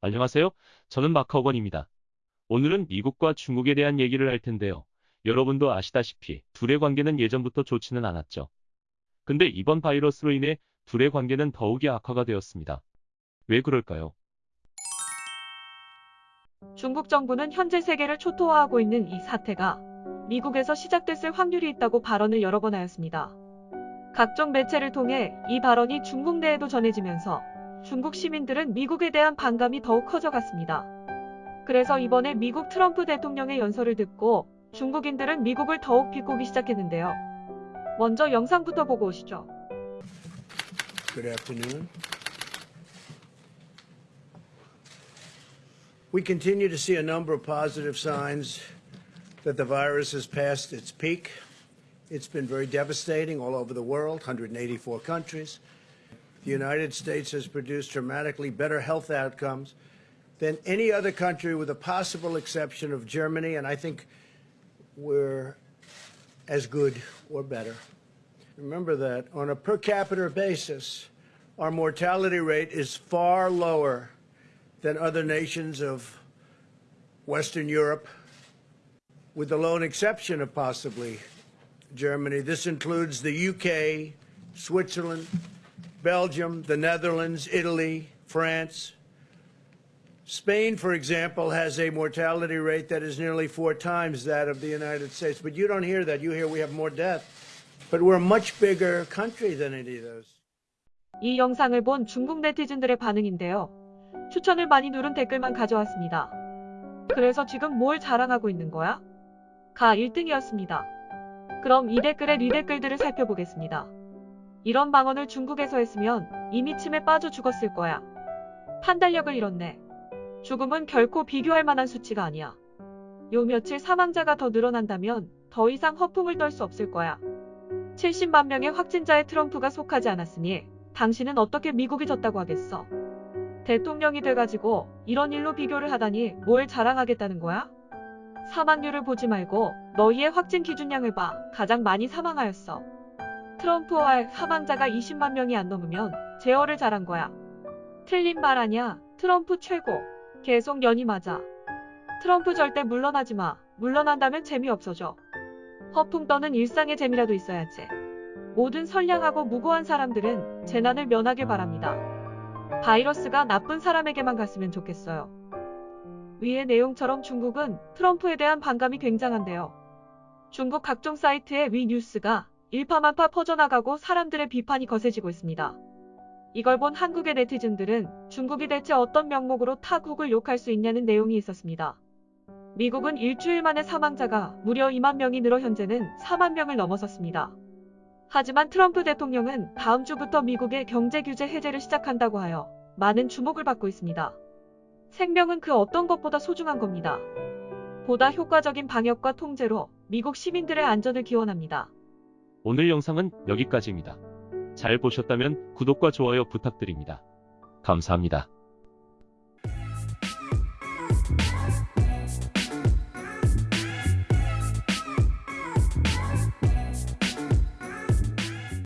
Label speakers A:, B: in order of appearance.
A: 안녕하세요. 저는 마카오건입니다. 오늘은 미국과 중국에 대한 얘기를 할 텐데요. 여러분도 아시다시피 둘의 관계는 예전부터 좋지는 않았죠. 근데 이번 바이러스로 인해 둘의 관계는 더욱이 악화가 되었습니다. 왜 그럴까요?
B: 중국 정부는 현재 세계를 초토화하고 있는 이 사태가 미국에서 시작됐을 확률이 있다고 발언을 여러 번 하였습니다. 각종 매체를 통해 이 발언이 중국 내에도 전해지면서 중국 시민들은 미국에 대한 반감이 더욱 커져갔습니다. 그래서 이번에 미국 트럼프 대통령의 연설을 듣고 중국인들은 미국을 더욱 비꼬기 시작했는데요. 먼저 영상부터 보고 오시죠.
C: Good afternoon. We continue to see a number of positive signs that the virus has passed its peak. It's been very devastating all over the world, 184 countries. The United States has produced dramatically better health outcomes than any other country, with a possible exception of Germany, and I think we're as good or better. Remember that on a per capita basis, our mortality rate is far lower than other nations of Western Europe, with the lone exception of possibly Germany. This includes the UK, Switzerland, Belgium, the Netherlands, Italy, France. Spain, for example, has a mortality rate that is nearly four times that of the United States. But you don't hear that. You hear we have more death. But we're a much bigger country than any of those.
B: 이 영상을 본 중국 네티즌들의 반응인데요. 추천을 많이 누른 댓글만 가져왔습니다. 그래서 지금 뭘 자랑하고 있는 거야? 가 1등이었습니다. 그럼 이 댓글의 리댓글들을 살펴보겠습니다. 이런 방언을 중국에서 했으면 이미 침에 빠져 죽었을 거야. 판단력을 잃었네. 죽음은 결코 비교할 만한 수치가 아니야. 요 며칠 사망자가 더 늘어난다면 더 이상 허풍을 떨 수 없을 거야. 70만 명의 확진자에 트럼프가 속하지 않았으니 당신은 어떻게 미국이 졌다고 하겠어? 대통령이 돼가지고 이런 일로 비교를 하다니 뭘 자랑하겠다는 거야? 사망률을 보지 말고 너희의 확진 기준량을 봐. 가장 많이 사망하였어. 트럼프와 사망자가 20만 명이 안 넘으면 제어를 잘한 거야. 틀린 말 아니야. 트럼프 최고. 계속 연이 맞아. 트럼프 절대 물러나지 마. 물러난다면 재미없어져. 허풍 떠는 일상의 재미라도 있어야지. 모든 선량하고 무고한 사람들은 재난을 면하길 바랍니다. 바이러스가 나쁜 사람에게만 갔으면 좋겠어요. 위의 내용처럼 중국은 트럼프에 대한 반감이 굉장한데요. 중국 각종 사이트의 위 뉴스가 일파만파 퍼져나가고 사람들의 비판이 거세지고 있습니다. 이걸 본 한국의 네티즌들은 중국이 대체 어떤 명목으로 타국을 욕할 수 있냐는 내용이 있었습니다. 미국은 일주일 만에 사망자가 무려 2만 명이 늘어 현재는 4만 명을 넘어섰습니다. 하지만 트럼프 대통령은 다음 주부터 미국의 경제 규제 해제를 시작한다고 하여 많은 주목을 받고 있습니다. 생명은 그 어떤 것보다 소중한 겁니다. 보다 효과적인 방역과 통제로 미국 시민들의 안전을 기원합니다.
A: 오늘 영상은 여기까지입니다. 잘 보셨다면 구독과 좋아요 부탁드립니다. 감사합니다.